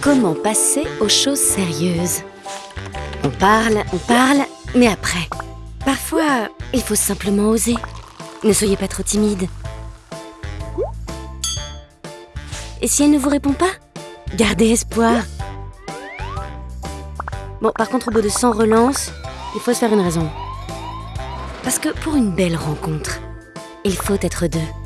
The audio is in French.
Comment passer aux choses sérieuses? On parle, on parle, mais après Parfois, il faut simplement oser. Ne soyez pas trop timide. Et si elle ne vous répond pas? Gardez espoir. Bon, par contre, au bout de 100 relances, il faut se faire une raison. Parce que pour une belle rencontre, il faut être deux.